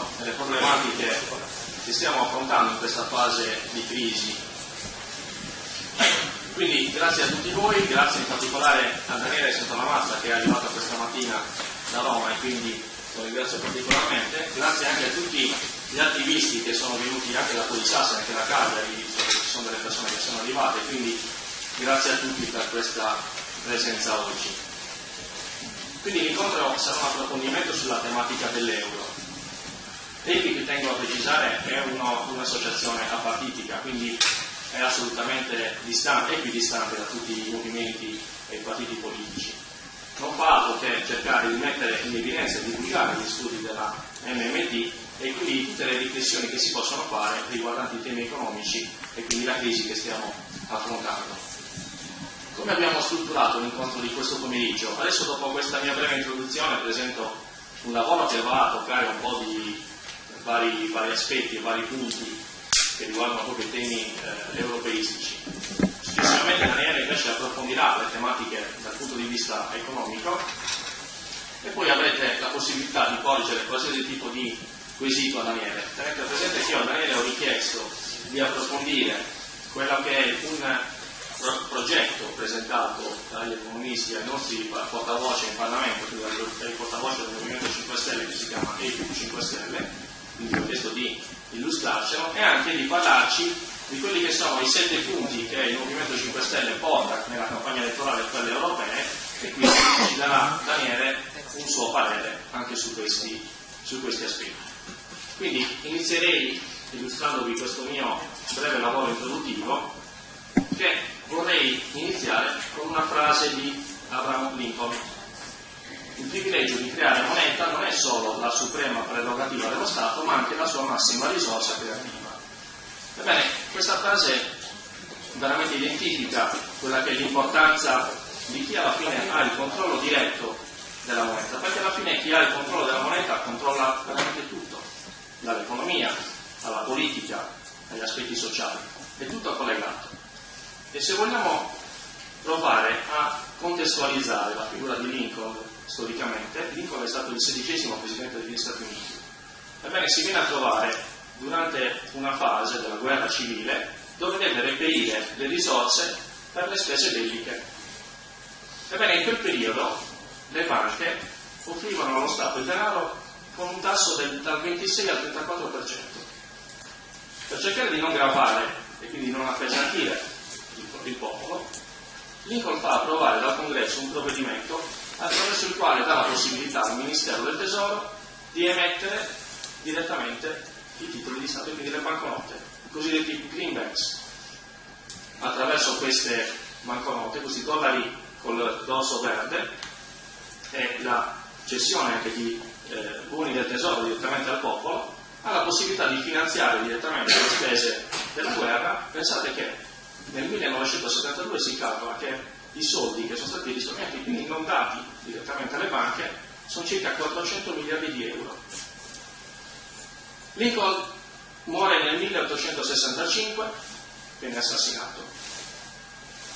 l'euro e le problematiche che stiamo affrontando in questa fase di crisi. Quindi grazie a tutti voi, grazie in particolare a Daniele Santalamazza che è arrivata questa mattina da Roma e quindi lo ringrazio particolarmente, grazie anche a tutti gli attivisti che sono venuti anche da Polisassa, anche da Cagliari, ci sono delle persone che sono arrivate, quindi grazie a tutti per questa presenza oggi. Quindi l'incontro sarà un approfondimento sulla tematica dell'euro. EPIC, tengo a precisare, è un'associazione apartitica, quindi è assolutamente distante, equidistante da tutti i movimenti e i partiti politici. Non fa altro che cercare di mettere in evidenza e divulgare gli studi della MMT e quindi tutte le riflessioni che si possono fare riguardanti i temi economici e quindi la crisi che stiamo affrontando. Come abbiamo strutturato l'incontro di questo pomeriggio? Adesso dopo questa mia breve introduzione presento un lavoro che va a toccare un po' di vari, vari aspetti e vari punti che riguardano proprio i temi eh, europeistici. Successivamente Daniele invece approfondirà le tematiche dal punto di vista economico e poi avrete la possibilità di porgere qualsiasi tipo di quesito a Daniele. Tenete presente che io a Daniele ho richiesto di approfondire quello che è un progetto presentato dagli economisti ai nostri portavoce in Parlamento, il portavoce del Movimento 5 Stelle che si chiama EPU 5 Stelle, quindi ho chiesto di illustrarcelo e anche di parlarci di quelli che sono i sette punti che il Movimento 5 Stelle porta nella campagna elettorale per quelle europee e quindi ci darà Daniele un suo parere anche su questi, su questi aspetti. Quindi inizierei illustrandovi questo mio breve lavoro introduttivo che vorrei iniziare con una frase di Abraham Lincoln. Il privilegio di creare moneta non è solo la suprema prerogativa dello Stato, ma anche la sua massima risorsa creativa. Ebbene, questa frase veramente identifica quella che è l'importanza di chi alla fine ha il controllo diretto della moneta, perché alla fine chi ha il controllo della moneta controlla veramente tutto dall'economia alla politica, agli aspetti sociali, è tutto collegato. E se vogliamo provare a contestualizzare la figura di Lincoln storicamente, Lincoln è stato il sedicesimo presidente degli Stati Uniti. Ebbene, si viene a trovare durante una fase della guerra civile dove deve reperire le risorse per le spese belliche. Ebbene, in quel periodo le banche offrivano allo Stato il denaro con un tasso del, dal 26 al 34%. Per cercare di non gravare e quindi non appesantire il, il popolo, Lincoln fa approvare dal Congresso un provvedimento attraverso il quale dà la possibilità al Ministero del Tesoro di emettere direttamente i titoli di Stato, quindi le banconote, i cosiddetti greenbacks. Attraverso queste banconote, questi dollari col dorso verde, e la cessione anche di eh, buoni del tesoro direttamente al popolo, ha la possibilità di finanziare direttamente le spese della guerra. Pensate che nel 1972 si calcola che i soldi che sono stati risparmiati, quindi non dati direttamente alle banche, sono circa 400 miliardi di euro. Lincoln muore nel 1865, viene assassinato.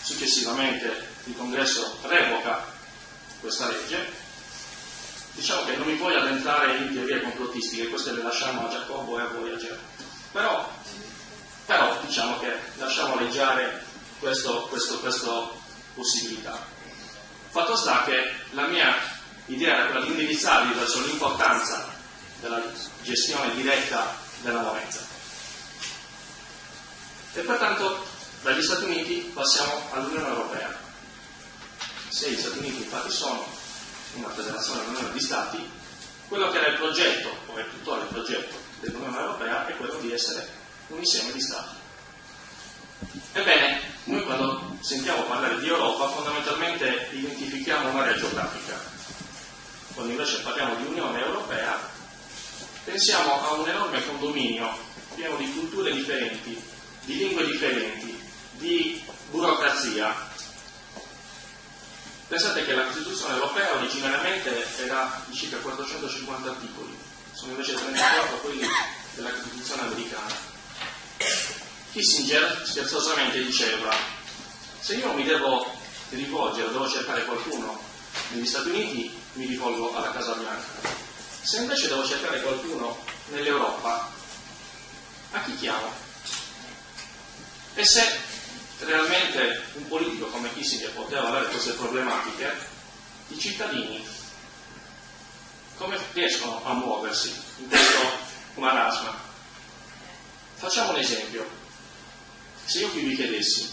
Successivamente il congresso revoca questa legge diciamo che non mi voglio addentrare in teorie complottistiche, queste le lasciamo a Giacobbo e a Voyager, però, però diciamo che lasciamo leggiare questa possibilità. Fatto sta che la mia idea era quella di indirizzarvi verso l'importanza della gestione diretta della moneta. E pertanto dagli Stati Uniti passiamo all'Unione Europea. Se gli Stati Uniti infatti sono una federazione dell'Unione di Stati, quello che era il progetto, o è tuttora il progetto dell'Unione Europea, è quello di essere un insieme di Stati. Ebbene, noi quando sentiamo parlare di Europa fondamentalmente identifichiamo un'area geografica. Quando invece parliamo di Unione Europea pensiamo a un enorme condominio pieno di culture differenti, di lingue differenti, di burocrazia, Pensate che la Costituzione europea originariamente era di circa 450 articoli, sono invece 34 quelli della Costituzione americana. Kissinger scherzosamente diceva, se io mi devo rivolgere, devo cercare qualcuno negli Stati Uniti, mi rivolgo alla Casa Bianca. Se invece devo cercare qualcuno nell'Europa, a chi chiamo? E se realmente un politico come Kissinger poteva avere queste problematiche, i cittadini come riescono a muoversi in questo marasma? Facciamo un esempio. Se io qui vi chiedessi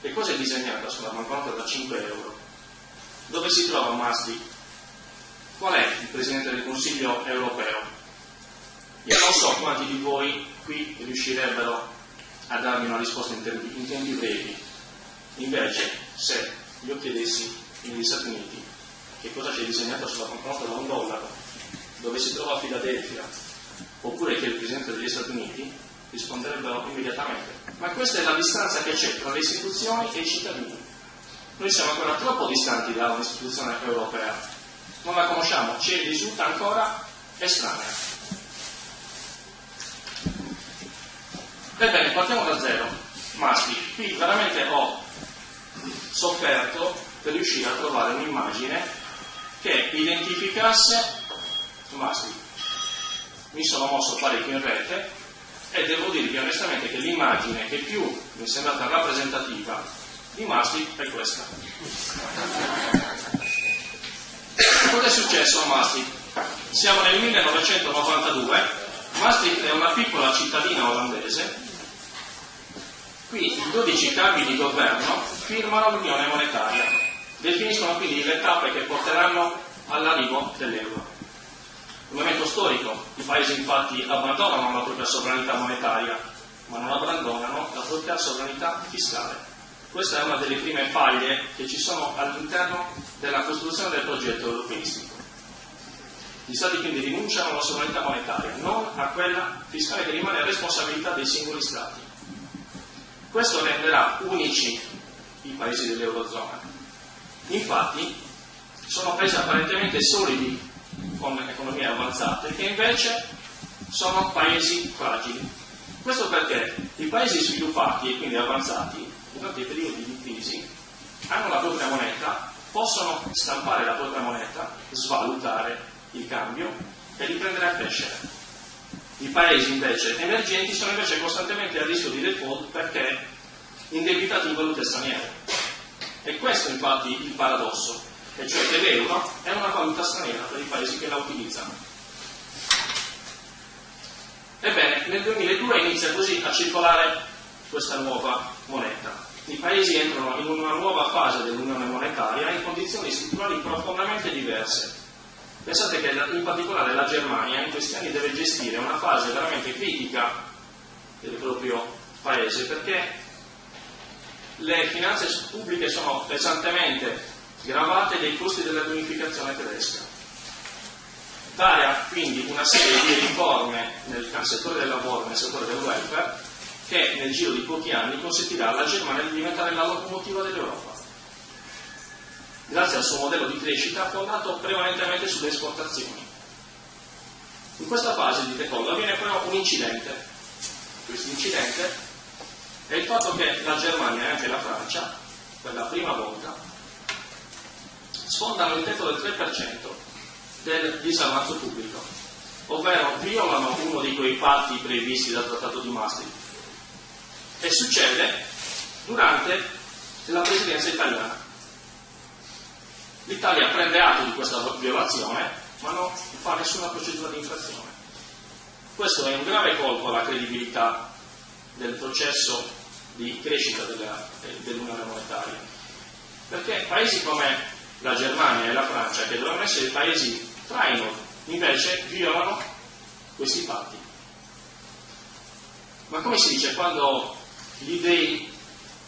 che cosa è disegnata sulla banconota da 5 euro, dove si trova Maastricht? Qual è il Presidente del Consiglio europeo? Io non so quanti di voi qui riuscirebbero a darmi una risposta in tempi, in tempi brevi. Invece, se io chiedessi negli Stati Uniti che cosa c'è disegnato sulla banconota da un dollaro, dove si trova Filadelfia, oppure che il Presidente degli Stati Uniti, risponderebbero immediatamente. Ma questa è la distanza che c'è tra le istituzioni e i cittadini. Noi siamo ancora troppo distanti da un'istituzione europea, non la conosciamo, ci risulta ancora estranea. Ebbene, partiamo da zero. Maschi, qui veramente ho sofferto per riuscire a trovare un'immagine che identificasse Maschi. Mi sono mosso parecchio in rete e devo dirvi onestamente che l'immagine che più mi è sembrata rappresentativa di Maastricht è questa. Cosa è successo a Maastricht? Siamo nel 1992, Maastricht è una piccola cittadina olandese Qui i 12 capi di governo firmano l'unione monetaria, definiscono quindi le tappe che porteranno all'arrivo dell'euro. Un momento storico, i paesi infatti abbandonano la propria sovranità monetaria, ma non abbandonano la propria sovranità fiscale. Questa è una delle prime faglie che ci sono all'interno della costruzione del progetto europeistico. Gli Stati quindi rinunciano alla sovranità monetaria, non a quella fiscale che rimane responsabilità dei singoli Stati. Questo renderà unici i paesi dell'Eurozona. Infatti sono paesi apparentemente solidi con economie avanzate che invece sono paesi fragili. Questo perché i paesi sviluppati e quindi avanzati durante i periodi di crisi hanno la propria moneta, possono stampare la propria moneta, svalutare il cambio e riprendere a crescere. I paesi invece emergenti sono invece costantemente a rischio di default perché indebitati in valute straniere. E questo infatti il paradosso, e cioè che l'euro è una valuta straniera per i paesi che la utilizzano. Ebbene, nel 2002 inizia così a circolare questa nuova moneta. I paesi entrano in una nuova fase dell'unione monetaria in condizioni strutturali profondamente diverse Pensate che in particolare la Germania in questi anni deve gestire una fase veramente critica del proprio paese perché le finanze pubbliche sono pesantemente gravate dai costi della riunificazione tedesca. Dare quindi una serie di riforme nel settore del lavoro, nel settore del welfare, che nel giro di pochi anni consentirà alla Germania di diventare la locomotiva dell'Europa grazie al suo modello di crescita fondato prevalentemente sulle esportazioni. In questa fase di decollo avviene però un incidente. Questo incidente è il fatto che la Germania e anche la Francia, per la prima volta, sfondano il tetto del 3% del disavanzo pubblico, ovvero violano uno di quei patti previsti dal Trattato di Maastricht. E succede durante la presidenza italiana. L'Italia prende atto di questa violazione, ma non fa nessuna procedura di infrazione. Questo è un grave colpo alla credibilità del processo di crescita dell'Unione Monetaria, perché paesi come la Germania e la Francia, che dovevano essere paesi traino, invece violano questi patti. Ma come si dice, quando gli dei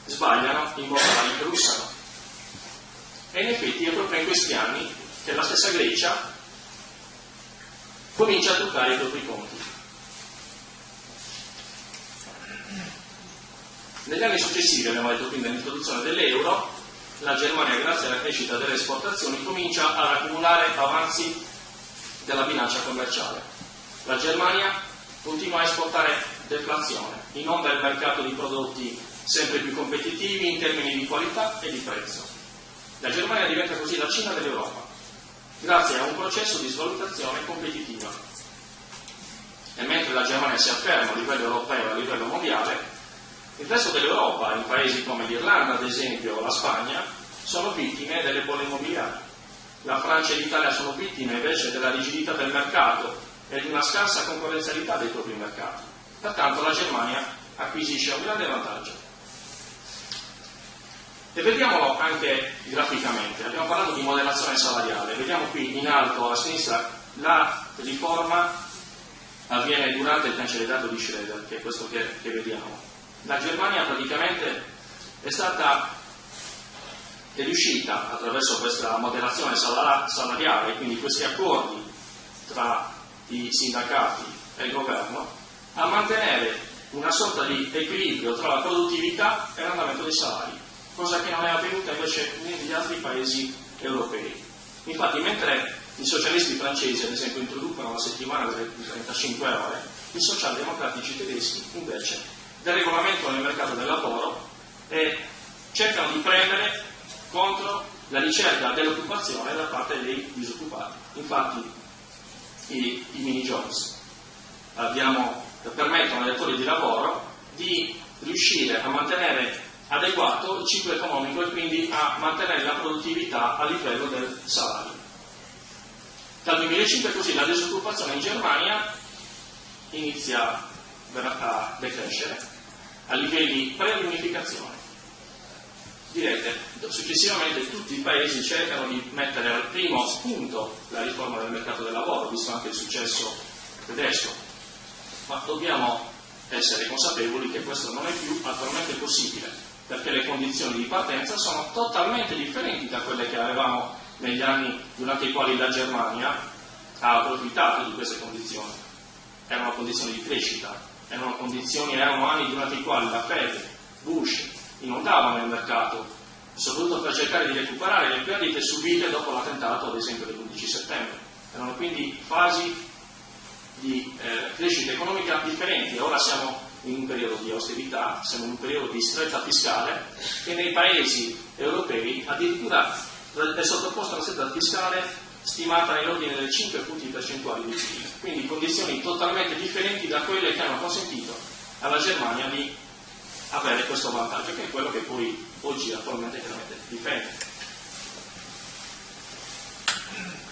sbagliano, i mortali russano. E in effetti è proprio in questi anni che la stessa Grecia comincia a toccare i propri conti. Negli anni successivi, abbiamo detto quindi all'introduzione dell'euro, la Germania, grazie alla crescita delle esportazioni, comincia ad accumulare avanzi della bilancia commerciale. La Germania continua a esportare deflazione, in onda il mercato di prodotti sempre più competitivi in termini di qualità e di prezzo. La Germania diventa così la Cina dell'Europa, grazie a un processo di svalutazione competitiva. E mentre la Germania si afferma a livello europeo e a livello mondiale, il resto dell'Europa, in paesi come l'Irlanda ad esempio o la Spagna, sono vittime delle bolle immobiliari. La Francia e l'Italia sono vittime invece della rigidità del mercato e di una scarsa concorrenzialità dei propri mercati. Pertanto la Germania acquisisce un grande vantaggio. E vediamolo anche graficamente. Abbiamo parlato di moderazione salariale. Vediamo qui in alto a sinistra la riforma avviene durante il cancellato di Schroeder, che è questo che, che vediamo la Germania praticamente è stata è riuscita attraverso questa moderazione salariale, quindi questi accordi tra i sindacati e il governo, a mantenere una sorta di equilibrio tra la produttività e l'andamento dei salari, cosa che non è avvenuta invece negli altri paesi europei. Infatti, mentre i socialisti francesi, ad esempio, introducono la settimana delle 35 ore, i socialdemocratici tedeschi invece del regolamento nel mercato del lavoro e cercano di premere contro la ricerca dell'occupazione da parte dei disoccupati. Infatti i, i mini jobs abbiamo, permettono ai datori di lavoro di riuscire a mantenere adeguato il ciclo economico e quindi a mantenere la produttività a livello del salario. Dal 2005 così la disoccupazione in Germania inizia a decrescere a livelli pre-unificazione. Direte, successivamente tutti i paesi cercano di mettere al primo spunto la riforma del mercato del lavoro, visto anche il successo tedesco, ma dobbiamo essere consapevoli che questo non è più attualmente possibile, perché le condizioni di partenza sono totalmente differenti da quelle che avevamo negli anni durante i quali la Germania ha approfittato di queste condizioni. Erano condizioni di crescita, erano condizioni, erano anni durante i quali la Fed, Bush, inondavano il mercato, soprattutto per cercare di recuperare le perdite subite dopo l'attentato, ad esempio, dell'11 settembre. Erano quindi fasi di eh, crescita economica differenti. Ora siamo in un periodo di austerità, siamo in un periodo di stretta fiscale che nei paesi europei addirittura è sottoposta a una stretta fiscale stimata nell'ordine delle 5 punti percentuali di PIL, quindi condizioni totalmente differenti da quelle che hanno consentito alla Germania di avere questo vantaggio, che è quello che poi oggi attualmente chiaramente difende.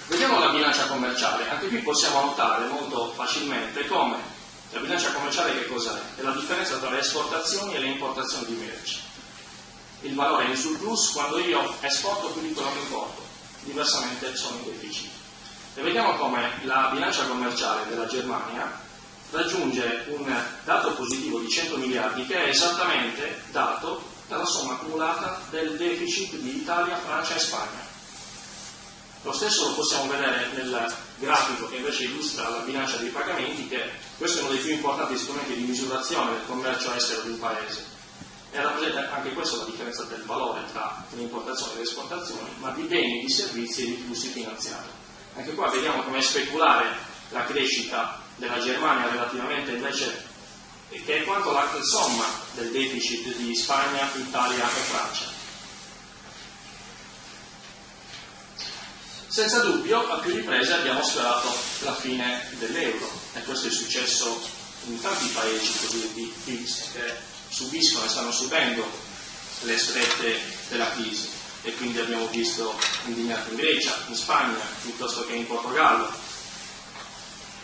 Vediamo la bilancia commerciale, anche qui possiamo notare molto facilmente come la bilancia commerciale che cos'è? È la differenza tra le esportazioni e le importazioni di merci. Il valore è in surplus quando io esporto più di quello che importo diversamente sono in deficit. E vediamo come la bilancia commerciale della Germania raggiunge un dato positivo di 100 miliardi che è esattamente dato dalla somma accumulata del deficit di Italia, Francia e Spagna. Lo stesso lo possiamo vedere nel grafico che invece illustra la bilancia dei pagamenti, che questo è uno dei più importanti strumenti di misurazione del commercio estero di un paese e rappresenta anche questo la differenza del valore tra le importazioni e le esportazioni, ma di beni, di servizi e di flussi finanziari. Anche qua vediamo come speculare la crescita della Germania relativamente invece che è quanto la somma del deficit di Spagna, Italia e Francia. Senza dubbio, a più riprese abbiamo sperato la fine dell'euro e questo è successo in tanti paesi cosiddetti PIGS che subiscono e stanno subendo le strette della crisi e quindi abbiamo visto indignato in Grecia, in Spagna, piuttosto che in Portogallo.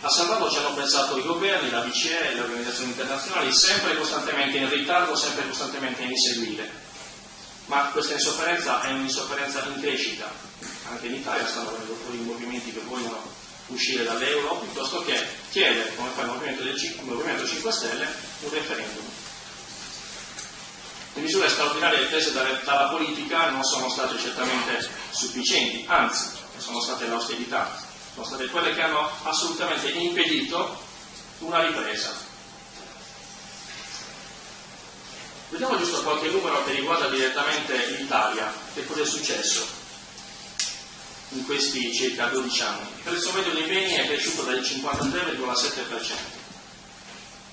A salvarlo ci hanno pensato i governi, la BCE, le organizzazioni internazionali, sempre costantemente in ritardo, sempre costantemente in inseguire. Ma questa insofferenza è un'insofferenza in crescita. Anche in Italia stanno venendo fuori movimenti che vogliono uscire dall'euro, piuttosto che chiedere, come fa il Movimento, del, il Movimento 5 Stelle, un referendum. Le misure straordinarie prese dalla politica non sono state certamente sufficienti, anzi sono state l'austerità, sono state quelle che hanno assolutamente impedito una ripresa. Vediamo giusto qualche numero che riguarda direttamente l'Italia, che cosa è successo in questi circa 12 anni. Il prezzo medio dei beni è cresciuto del 53,7%,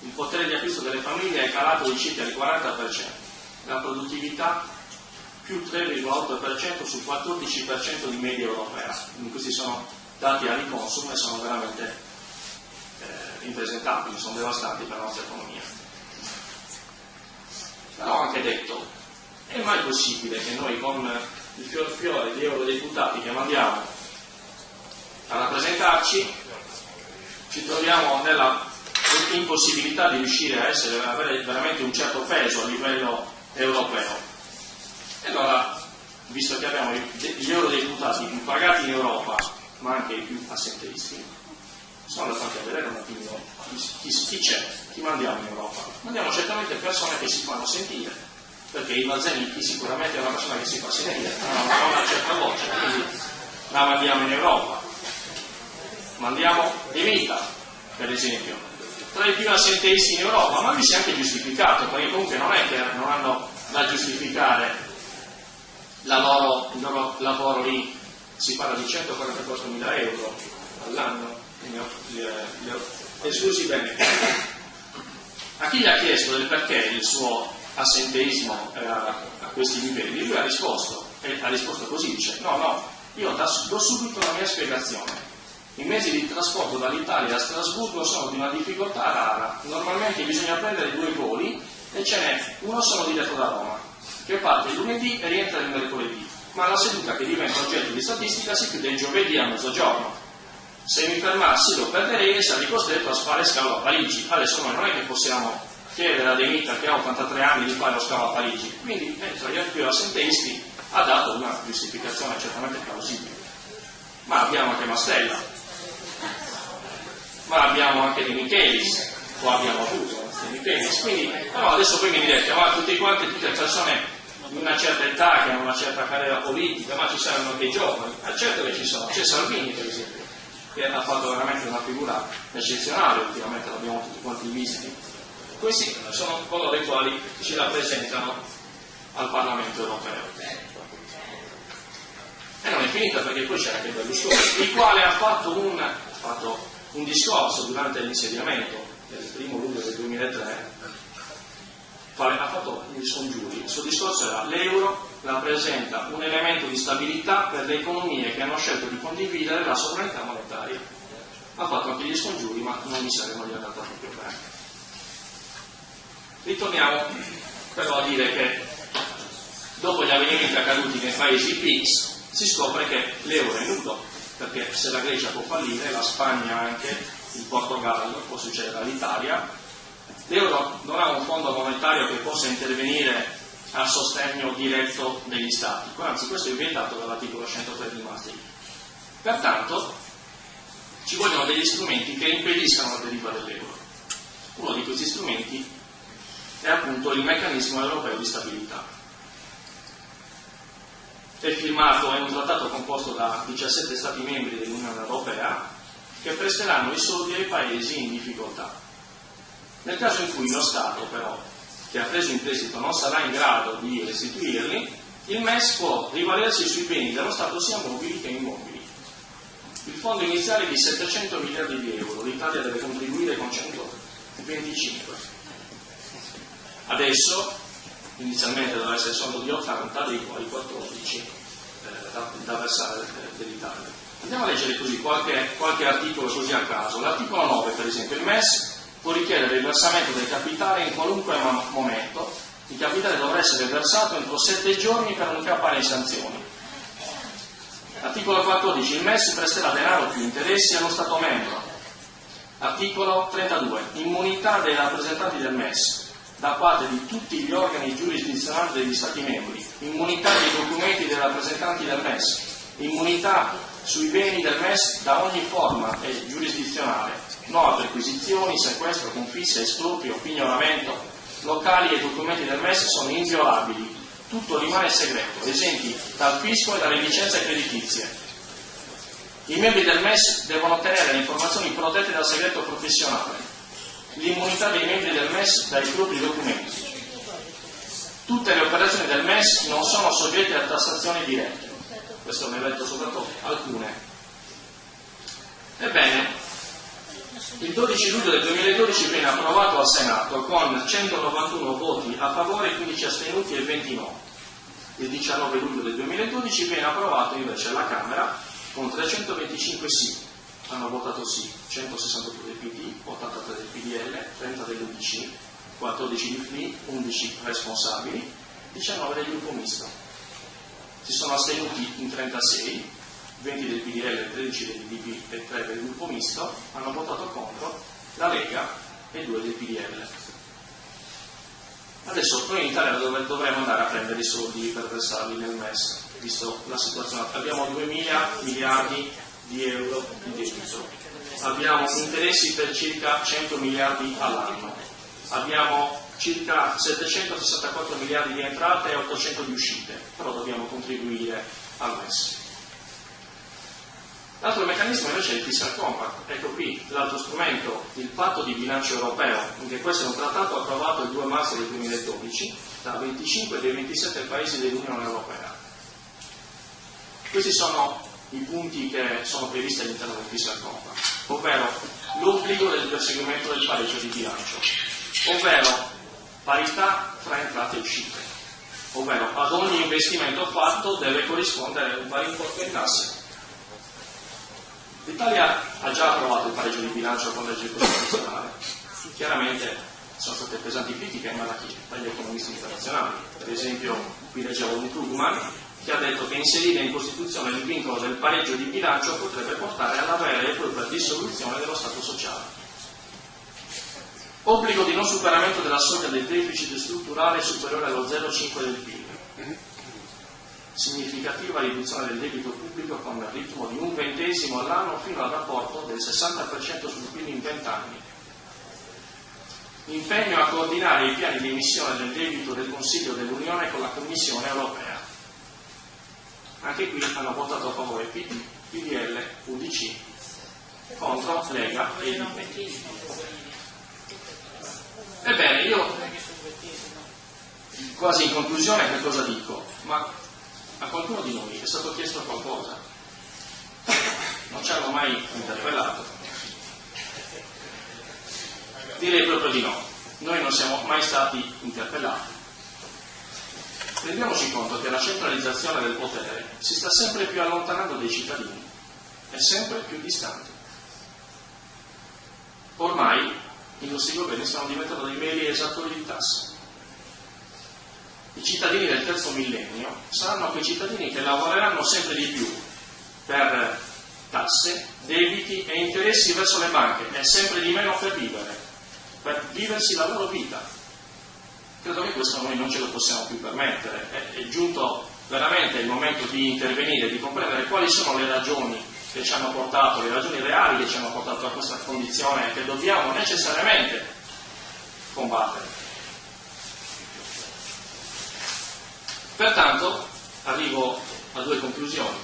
il potere di acquisto delle famiglie è calato di circa il 40%, la produttività più 3,8% sul 14% di media europea. Quindi questi sono dati a riconsumo e sono veramente eh, impresentabili, sono devastanti per la nostra economia. Però ho anche detto, è mai possibile che noi con il fior fiore di eurodeputati che mandiamo a rappresentarci ci troviamo nella impossibilità di riuscire a essere, avere veramente un certo peso a livello europeo. E allora, visto che abbiamo gli eurodeputati più pagati in Europa, ma anche i più assenteisti, sono andato anche a vedere un attimo chi, chi c'è, chi mandiamo in Europa. Mandiamo certamente persone che si fanno sentire, perché il Mazzanichi sicuramente è una persona che si fa sentire, ha una certa voce, quindi la mandiamo in Europa. Mandiamo De Mita, per esempio, tra i più assenteisti in Europa, ma lui si è anche giustificato, perché comunque non è che non hanno da giustificare loro, il loro lavoro lì si parla di 144 mila euro all'anno, li ho esclusi bene. A chi gli ha chiesto del perché il suo assenteismo era a questi livelli, lui ha risposto, e ha risposto così, dice no, no, io do subito la mia spiegazione. I mezzi di trasporto dall'Italia a Strasburgo sono di una difficoltà rara, normalmente bisogna prendere due voli e ce n'è uno solo diretto da Roma che parte il lunedì e rientra il mercoledì, ma la seduta che diventa oggetto di statistica si chiude il giovedì a mezzogiorno. Se mi fermassi lo perderei e sarei costretto a fare scalo a Parigi. Adesso noi non è che possiamo chiedere a De che ha 83 anni di fare lo scalo a Parigi, quindi eh, tra gli altri assenteisti ha dato una giustificazione certamente plausibile. Ma abbiamo anche Mastella, ma abbiamo anche De Michelis, o abbiamo avuto De Michelis, quindi no, adesso voi mi direte, ma tutti quanti, tutte le persone di una certa età, che hanno una certa carriera politica, ma ci saranno anche i giovani, ma certo che ci sono, c'è Salvini per esempio, che ha fatto veramente una figura eccezionale, ultimamente l'abbiamo tutti quanti visti. Questi sono coloro i quali ci rappresentano al Parlamento europeo. E non è finita perché poi c'è anche Berlusconi, il quale ha fatto un, ha fatto un discorso durante l'insediamento del primo luglio del 2003 ha fatto gli scongiuri. Il suo discorso era l'euro rappresenta un elemento di stabilità per le economie che hanno scelto di condividere la sovranità monetaria. Ha fatto anche gli scongiuri, ma non mi saremmo gli andata proprio bene. Ritorniamo però a dire che dopo gli avvenimenti accaduti nei paesi PIX si scopre che l'euro è nudo, perché se la Grecia può fallire, la Spagna anche, il Portogallo, può succedere all'Italia, L'euro non ha un fondo monetario che possa intervenire a sostegno diretto degli Stati, anzi questo è vietato dall'articolo 103 di Maastricht. Pertanto ci vogliono degli strumenti che impediscano la deriva dell'euro. Uno di questi strumenti è appunto il meccanismo europeo di stabilità. È firmato, è un trattato composto da 17 Stati membri dell'Unione Europea che presteranno i soldi ai paesi in difficoltà. Nel caso in cui lo Stato però, che ha preso in prestito, non sarà in grado di restituirli, il MES può rivalersi sui beni dello Stato sia mobili che immobili. Il fondo iniziale è di 700 miliardi di euro, l'Italia deve contribuire con 125. Adesso, inizialmente doveva essere solo di 80, dei quali 14 eh, versare dell'Italia. Andiamo a leggere così qualche, qualche articolo così a caso. L'articolo 9, per esempio, il MES può richiedere il versamento del capitale in qualunque momento. Il capitale dovrà essere versato entro sette giorni per non cappare in sanzioni. Articolo 14. Il MES presterà denaro più interessi allo Stato membro. Articolo 32. Immunità dei rappresentanti del MES da parte di tutti gli organi giurisdizionali degli Stati membri. Immunità dei documenti dei rappresentanti del MES. Immunità sui beni del MES da ogni forma giurisdizionale. No a perquisizioni, sequestro, confissa, esproprio, pignoramento, locali e documenti del MES sono inviolabili, tutto rimane segreto, esenti dal fisco e dalle licenze creditizie. I membri del MES devono ottenere le informazioni protette dal segreto professionale, l'immunità dei membri del MES dai propri documenti. Tutte le operazioni del MES non sono soggette a tassazioni dirette, questo ne ho letto soltanto alcune. Ebbene, Il 12 luglio del 2012 viene approvato al Senato con 191 voti a favore, 15 astenuti e 20 no. Il 19 luglio del 2012 viene approvato invece alla Camera con 325 sì. Hanno votato sì 162 del PD, 83 del PDL, 30 dell'UDC, 14 di FLI, 11 responsabili, 19 del gruppo misto. Si sono astenuti in 36, 20 del PDL, 13 del DP e 3 del gruppo misto, hanno votato contro la Lega e 2 del PDL. Adesso noi in Italia dovremmo andare a prendere i soldi per versarli nel MES, visto la situazione. Abbiamo 2.000 miliardi di euro di debito, abbiamo interessi per circa 100 miliardi all'anno, abbiamo circa 764 miliardi di entrate e 800 di uscite, però dobbiamo contribuire al MES. L'altro meccanismo invece è il fiscal compact, ecco qui l'altro strumento, il patto di bilancio europeo, anche questo è un trattato approvato il 2 marzo del 2012 da 25 dei 27 paesi dell'Unione Europea. Questi sono i punti che sono previsti all'interno del fiscal compact, ovvero l'obbligo del perseguimento del pareggio di bilancio, ovvero parità tra entrate e uscite, ovvero ad ogni investimento fatto deve corrispondere un pari importo in tasse L'Italia ha già approvato il pareggio di bilancio con legge costituzionale. Chiaramente sono state pesanti critiche ma da chi? Dagli economisti internazionali. Per esempio, qui leggevo un Krugman che ha detto che inserire in Costituzione il vincolo del pareggio di bilancio potrebbe portare alla vera e propria dissoluzione dello Stato sociale. Obbligo di non superamento della soglia del deficit strutturale superiore allo 0,5 del PIL significativa riduzione del debito pubblico con il ritmo di un ventesimo all'anno fino al rapporto del 60% sul PIL in 20 anni. Impegno a coordinare i piani di emissione del debito del Consiglio dell'Unione con la Commissione europea. Anche qui hanno votato a favore PD, PDL, UDC, contro Lega e IDP. Ebbene, io quasi in conclusione che cosa dico? Ma a qualcuno di noi è stato chiesto qualcosa, non ci hanno mai interpellato. Direi proprio di no, noi non siamo mai stati interpellati. Rendiamoci conto che la centralizzazione del potere si sta sempre più allontanando dai cittadini, è sempre più distante. Ormai i nostri governi stanno diventando dei meri esattori di tasse i cittadini del terzo millennio saranno quei cittadini che lavoreranno sempre di più per tasse, debiti e interessi verso le banche e sempre di meno per vivere, per viversi la loro vita. Credo che questo noi non ce lo possiamo più permettere. È, è giunto veramente il momento di intervenire, di comprendere quali sono le ragioni che ci hanno portato, le ragioni reali che ci hanno portato a questa condizione che dobbiamo necessariamente combattere. Pertanto arrivo a due conclusioni,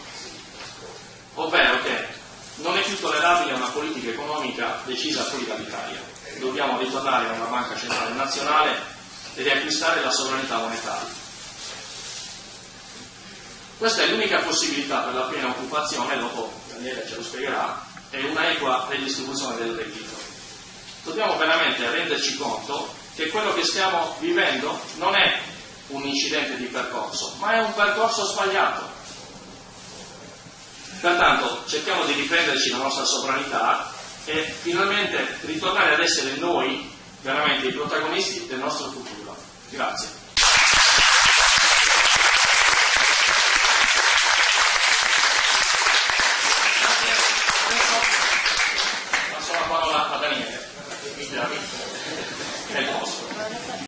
ovvero che non è più tollerabile una politica economica decisa fuori dall'Italia. Dobbiamo ritornare a una banca centrale nazionale e riacquistare la sovranità monetaria. Questa è l'unica possibilità per la piena occupazione, dopo Daniele ce lo spiegherà, e una equa redistribuzione del reddito. Dobbiamo veramente renderci conto che quello che stiamo vivendo non è un incidente di percorso, ma è un percorso sbagliato. Pertanto cerchiamo di riprenderci la nostra sovranità e finalmente ritornare ad essere noi veramente i protagonisti del nostro futuro. Grazie.